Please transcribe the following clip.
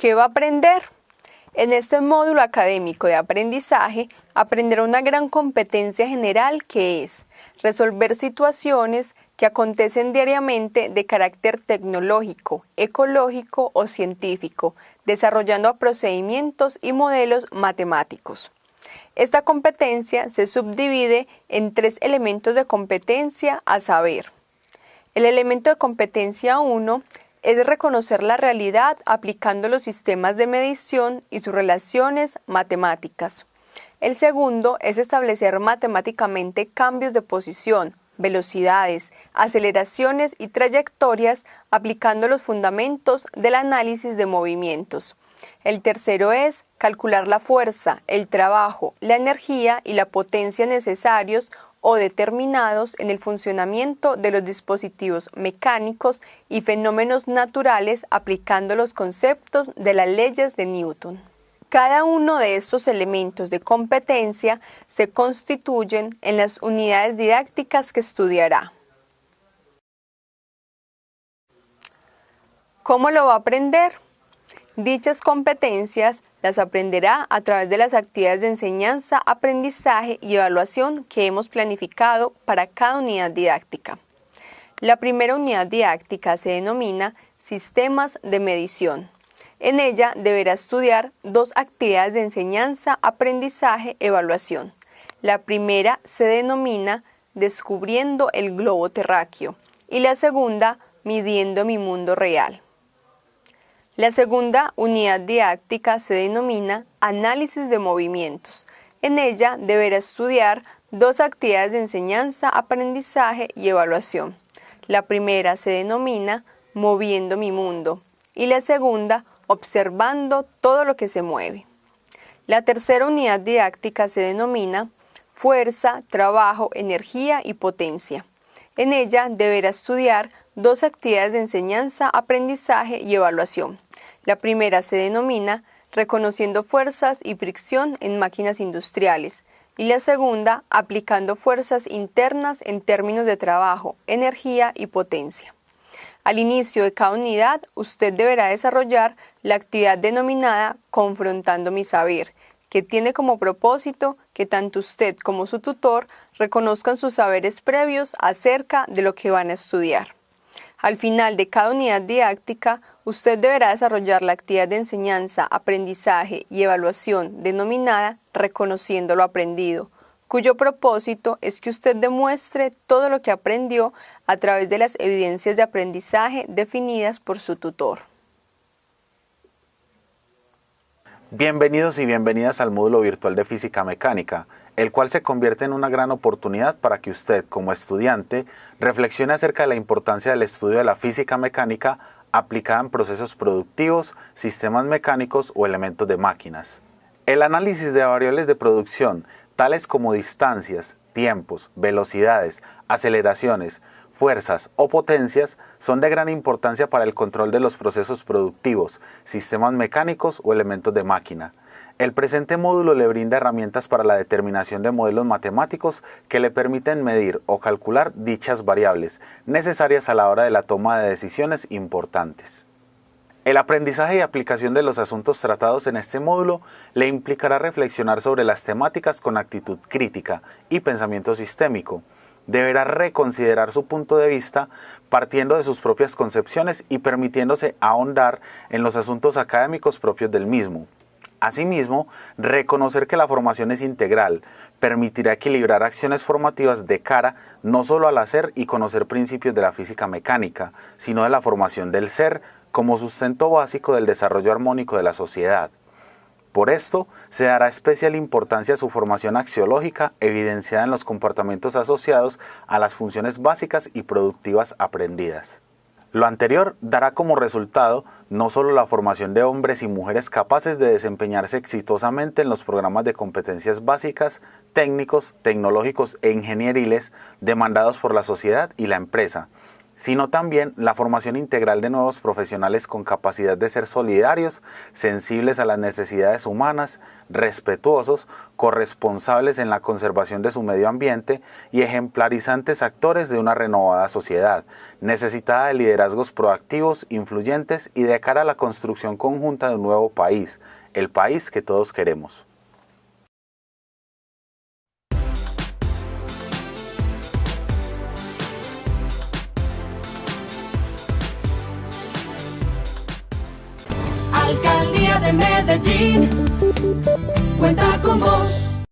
¿Qué va a aprender? En este módulo académico de aprendizaje aprenderá una gran competencia general que es resolver situaciones que acontecen diariamente de carácter tecnológico, ecológico o científico, desarrollando procedimientos y modelos matemáticos. Esta competencia se subdivide en tres elementos de competencia a saber. El elemento de competencia 1 es reconocer la realidad aplicando los sistemas de medición y sus relaciones matemáticas. El segundo es establecer matemáticamente cambios de posición, velocidades, aceleraciones y trayectorias aplicando los fundamentos del análisis de movimientos. El tercero es calcular la fuerza, el trabajo, la energía y la potencia necesarios o determinados en el funcionamiento de los dispositivos mecánicos y fenómenos naturales aplicando los conceptos de las leyes de Newton. Cada uno de estos elementos de competencia se constituyen en las unidades didácticas que estudiará. ¿Cómo lo va a aprender? Dichas competencias las aprenderá a través de las actividades de enseñanza, aprendizaje y evaluación que hemos planificado para cada unidad didáctica. La primera unidad didáctica se denomina Sistemas de Medición. En ella deberá estudiar dos actividades de enseñanza, aprendizaje, evaluación. La primera se denomina Descubriendo el globo terráqueo y la segunda Midiendo mi mundo real. La segunda unidad didáctica se denomina Análisis de movimientos. En ella deberá estudiar dos actividades de enseñanza, aprendizaje y evaluación. La primera se denomina Moviendo mi mundo y la segunda Observando todo lo que se mueve. La tercera unidad didáctica se denomina Fuerza, Trabajo, Energía y Potencia. En ella deberá estudiar dos actividades de enseñanza, aprendizaje y evaluación. La primera se denomina reconociendo fuerzas y fricción en máquinas industriales y la segunda aplicando fuerzas internas en términos de trabajo, energía y potencia. Al inicio de cada unidad, usted deberá desarrollar la actividad denominada Confrontando mi saber, que tiene como propósito que tanto usted como su tutor reconozcan sus saberes previos acerca de lo que van a estudiar. Al final de cada unidad didáctica, usted deberá desarrollar la actividad de enseñanza, aprendizaje y evaluación denominada Reconociendo lo aprendido, cuyo propósito es que usted demuestre todo lo que aprendió a través de las evidencias de aprendizaje definidas por su tutor. Bienvenidos y bienvenidas al módulo virtual de Física Mecánica el cual se convierte en una gran oportunidad para que usted, como estudiante, reflexione acerca de la importancia del estudio de la física mecánica aplicada en procesos productivos, sistemas mecánicos o elementos de máquinas. El análisis de variables de producción, tales como distancias, tiempos, velocidades, aceleraciones, fuerzas o potencias, son de gran importancia para el control de los procesos productivos, sistemas mecánicos o elementos de máquina. El presente módulo le brinda herramientas para la determinación de modelos matemáticos que le permiten medir o calcular dichas variables necesarias a la hora de la toma de decisiones importantes. El aprendizaje y aplicación de los asuntos tratados en este módulo le implicará reflexionar sobre las temáticas con actitud crítica y pensamiento sistémico. Deberá reconsiderar su punto de vista partiendo de sus propias concepciones y permitiéndose ahondar en los asuntos académicos propios del mismo. Asimismo, reconocer que la formación es integral permitirá equilibrar acciones formativas de cara no solo al hacer y conocer principios de la física mecánica, sino de la formación del ser como sustento básico del desarrollo armónico de la sociedad. Por esto, se dará especial importancia a su formación axiológica evidenciada en los comportamientos asociados a las funciones básicas y productivas aprendidas. Lo anterior dará como resultado no solo la formación de hombres y mujeres capaces de desempeñarse exitosamente en los programas de competencias básicas, técnicos, tecnológicos e ingenieriles demandados por la sociedad y la empresa, sino también la formación integral de nuevos profesionales con capacidad de ser solidarios, sensibles a las necesidades humanas, respetuosos, corresponsables en la conservación de su medio ambiente y ejemplarizantes actores de una renovada sociedad, necesitada de liderazgos proactivos, influyentes y de cara a la construcción conjunta de un nuevo país, el país que todos queremos. De Medellín, cuenta con vos.